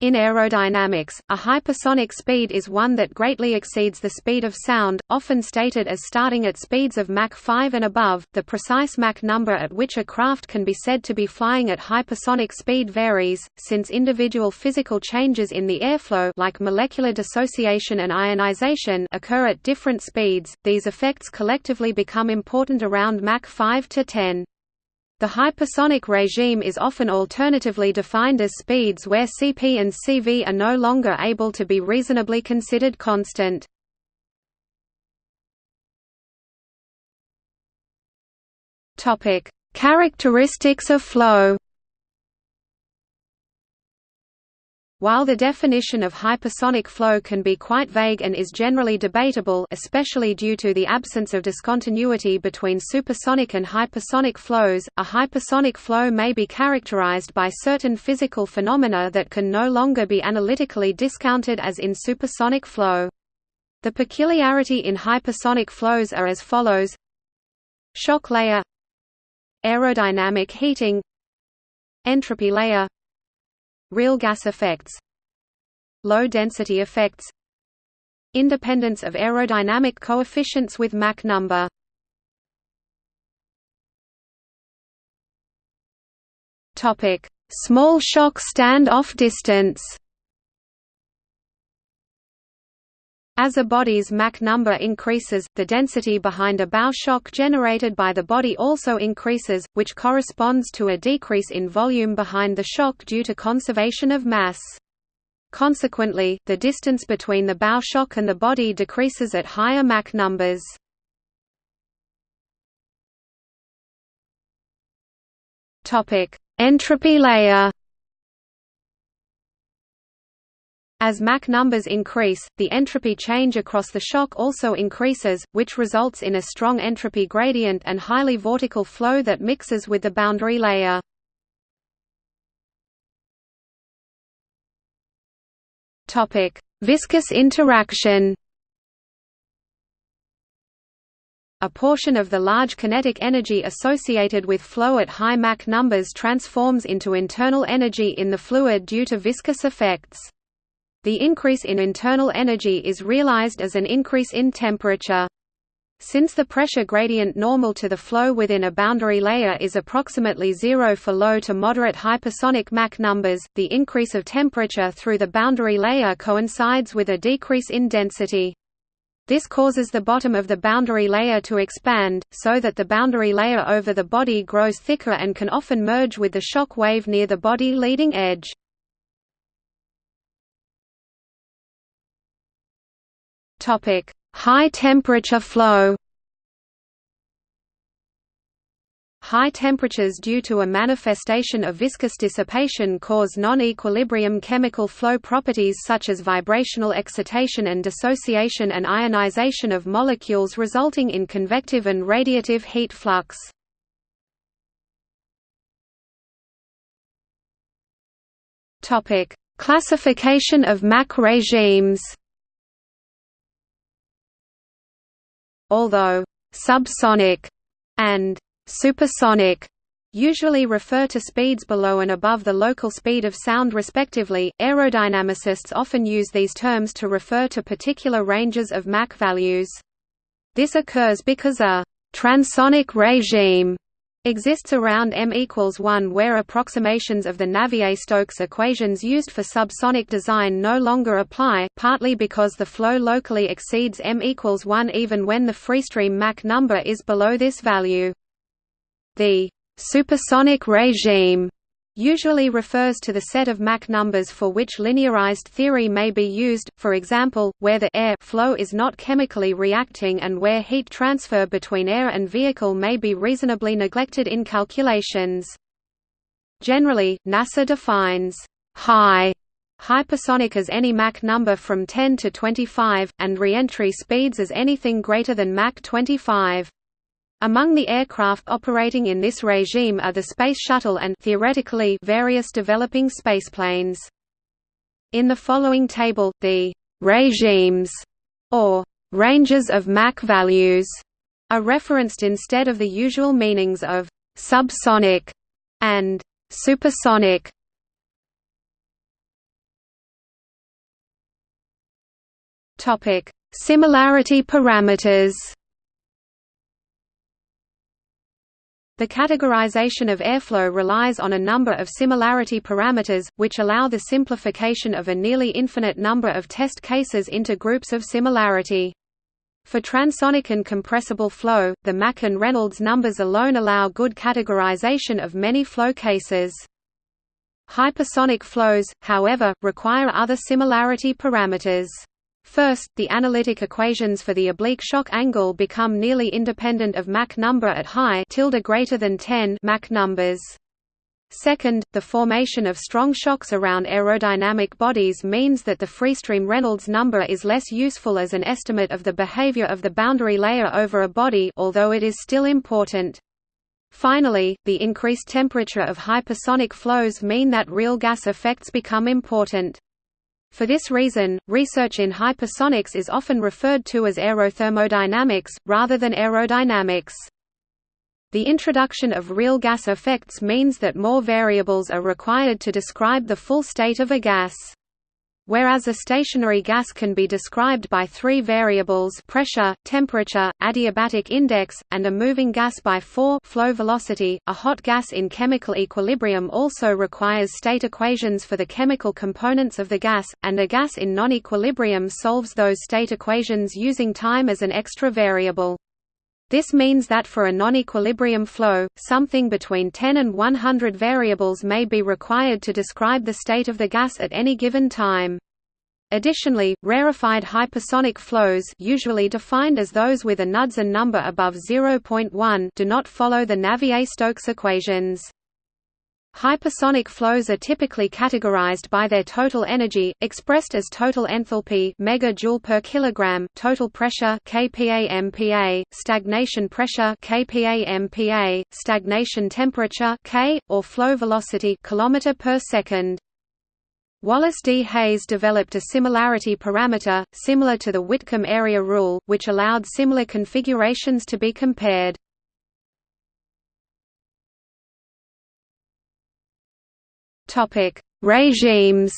In aerodynamics, a hypersonic speed is one that greatly exceeds the speed of sound, often stated as starting at speeds of Mach 5 and above. The precise Mach number at which a craft can be said to be flying at hypersonic speed varies, since individual physical changes in the airflow like molecular dissociation and ionization occur at different speeds. These effects collectively become important around Mach 5 to 10. The hypersonic regime is often alternatively defined as speeds where Cp and Cv are no longer able to be reasonably considered constant. Characteristics of flow While the definition of hypersonic flow can be quite vague and is generally debatable especially due to the absence of discontinuity between supersonic and hypersonic flows, a hypersonic flow may be characterized by certain physical phenomena that can no longer be analytically discounted as in supersonic flow. The peculiarity in hypersonic flows are as follows. Shock layer. Aerodynamic heating. Entropy layer Real gas effects Low-density effects Independence of aerodynamic coefficients with Mach number. Small shock stand-off distance As a body's Mach number increases, the density behind a bow shock generated by the body also increases, which corresponds to a decrease in volume behind the shock due to conservation of mass. Consequently, the distance between the bow shock and the body decreases at higher Mach numbers. Entropy layer As Mach numbers increase, the entropy change across the shock also increases, which results in a strong entropy gradient and highly vortical flow that mixes with the boundary layer. Viscous interaction A portion of the large kinetic energy associated with flow at high Mach numbers transforms into internal energy in the fluid due to viscous effects. The increase in internal energy is realized as an increase in temperature. Since the pressure gradient normal to the flow within a boundary layer is approximately zero for low to moderate hypersonic Mach numbers, the increase of temperature through the boundary layer coincides with a decrease in density. This causes the bottom of the boundary layer to expand, so that the boundary layer over the body grows thicker and can often merge with the shock wave near the body leading edge. Topic: High temperature flow. High temperatures due to a manifestation of viscous dissipation cause non-equilibrium chemical flow properties such as vibrational excitation and dissociation and ionization of molecules resulting in convective and radiative heat flux. Classification of Mach regimes Although subsonic and supersonic usually refer to speeds below and above the local speed of sound respectively, aerodynamicists often use these terms to refer to particular ranges of Mach values. This occurs because a transonic regime exists around m equals 1 where approximations of the Navier-Stokes equations used for subsonic design no longer apply, partly because the flow locally exceeds m equals 1 even when the freestream Mach number is below this value. The supersonic regime usually refers to the set of Mach numbers for which linearized theory may be used, for example, where the air flow is not chemically reacting and where heat transfer between air and vehicle may be reasonably neglected in calculations. Generally, NASA defines high hypersonic as any Mach number from 10 to 25, and reentry speeds as anything greater than Mach 25. Among the aircraft operating in this regime are the Space Shuttle and theoretically various developing spaceplanes. In the following table, the «regimes» or «ranges of Mach values» are referenced instead of the usual meanings of «subsonic» and «supersonic». Similarity parameters. The categorization of airflow relies on a number of similarity parameters, which allow the simplification of a nearly infinite number of test cases into groups of similarity. For transonic and compressible flow, the Mach and Reynolds numbers alone allow good categorization of many flow cases. Hypersonic flows, however, require other similarity parameters. First, the analytic equations for the oblique shock angle become nearly independent of Mach number at high tilde greater than 10 Mach numbers. Second, the formation of strong shocks around aerodynamic bodies means that the freestream Reynolds number is less useful as an estimate of the behavior of the boundary layer over a body although it is still important. Finally, the increased temperature of hypersonic flows mean that real gas effects become important. For this reason, research in hypersonics is often referred to as aerothermodynamics, rather than aerodynamics. The introduction of real gas effects means that more variables are required to describe the full state of a gas. Whereas a stationary gas can be described by three variables pressure, temperature, adiabatic index, and a moving gas by four flow velocity, a hot gas in chemical equilibrium also requires state equations for the chemical components of the gas, and a gas in non-equilibrium solves those state equations using time as an extra variable. This means that for a non-equilibrium flow, something between 10 and 100 variables may be required to describe the state of the gas at any given time. Additionally, rarefied hypersonic flows usually defined as those with a Knudsen number above 0.1 do not follow the Navier-Stokes equations. Hypersonic flows are typically categorized by their total energy, expressed as total enthalpy megajoule per kilogram, total pressure kPa/MPa, stagnation pressure kPa/MPa, stagnation temperature K, or flow velocity kilometer per second. Wallace D. Hayes developed a similarity parameter, similar to the Whitcomb area rule, which allowed similar configurations to be compared. Regimes.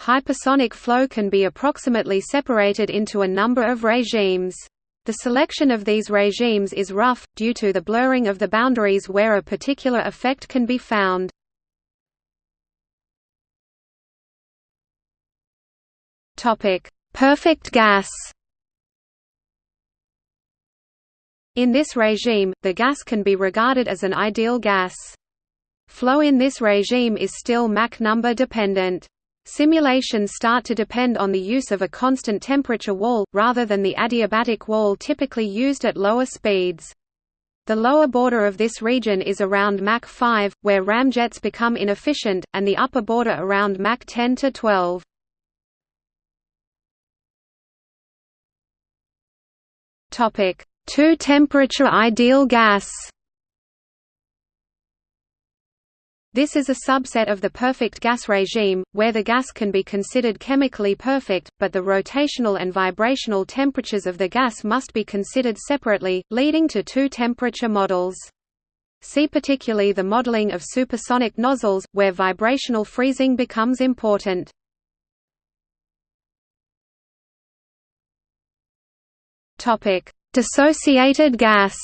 Hypersonic flow can be approximately separated into a number of regimes. The selection of these regimes is rough, due to the blurring of the boundaries where a particular effect can be found. Perfect gas In this regime, the gas can be regarded as an ideal gas. Flow in this regime is still Mach number dependent. Simulations start to depend on the use of a constant temperature wall, rather than the adiabatic wall typically used at lower speeds. The lower border of this region is around Mach 5, where ramjets become inefficient, and the upper border around Mach 10 to 12. Topic: Two-temperature ideal gas This is a subset of the perfect gas regime, where the gas can be considered chemically perfect, but the rotational and vibrational temperatures of the gas must be considered separately, leading to two-temperature models. See particularly the modeling of supersonic nozzles, where vibrational freezing becomes important. Dissociated gas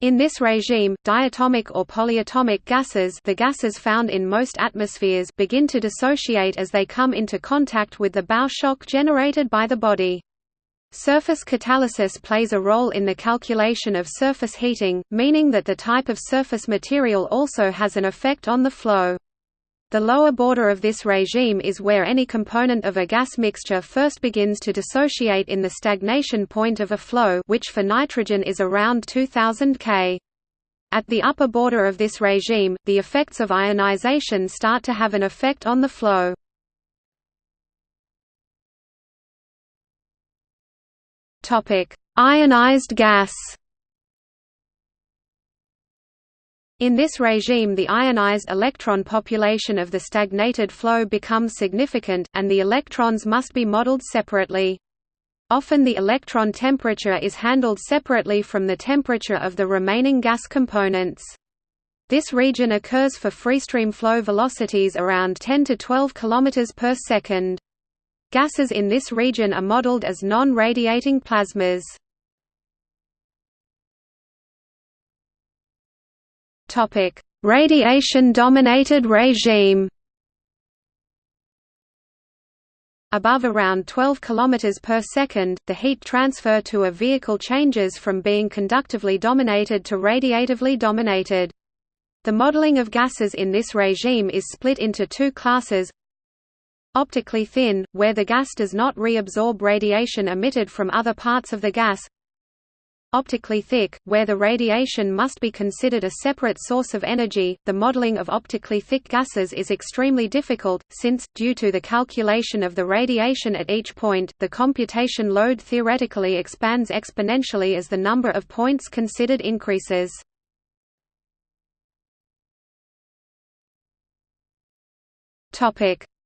In this regime, diatomic or polyatomic gases the gases found in most atmospheres begin to dissociate as they come into contact with the bow shock generated by the body. Surface catalysis plays a role in the calculation of surface heating, meaning that the type of surface material also has an effect on the flow. The lower border of this regime is where any component of a gas mixture first begins to dissociate in the stagnation point of a flow which for nitrogen is around 2000 K. At the upper border of this regime, the effects of ionization start to have an effect on the flow. Ionized gas In this regime the ionized electron population of the stagnated flow becomes significant, and the electrons must be modeled separately. Often the electron temperature is handled separately from the temperature of the remaining gas components. This region occurs for freestream flow velocities around 10 to 12 km per second. Gases in this region are modeled as non-radiating plasmas. Topic: Radiation-dominated regime. Above around 12 km per second, the heat transfer to a vehicle changes from being conductively dominated to radiatively dominated. The modeling of gases in this regime is split into two classes Optically thin, where the gas does not reabsorb radiation emitted from other parts of the gas Optically thick, where the radiation must be considered a separate source of energy. The modeling of optically thick gases is extremely difficult, since, due to the calculation of the radiation at each point, the computation load theoretically expands exponentially as the number of points considered increases.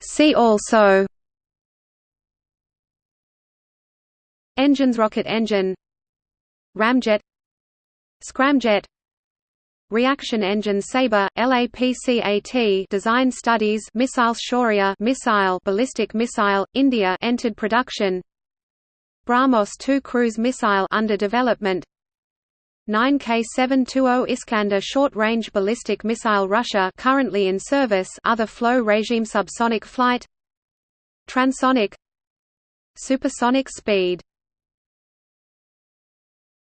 See also Engines rocket engine Ramjet Scramjet Reaction engine Sabre, LAPCAT design studies Missile Shaurya missile ballistic missile, India entered production. BrahMos 2 cruise missile under development. 9K720 Iskander short-range ballistic missile Russia currently in service other flow regime subsonic flight. Transonic. Supersonic speed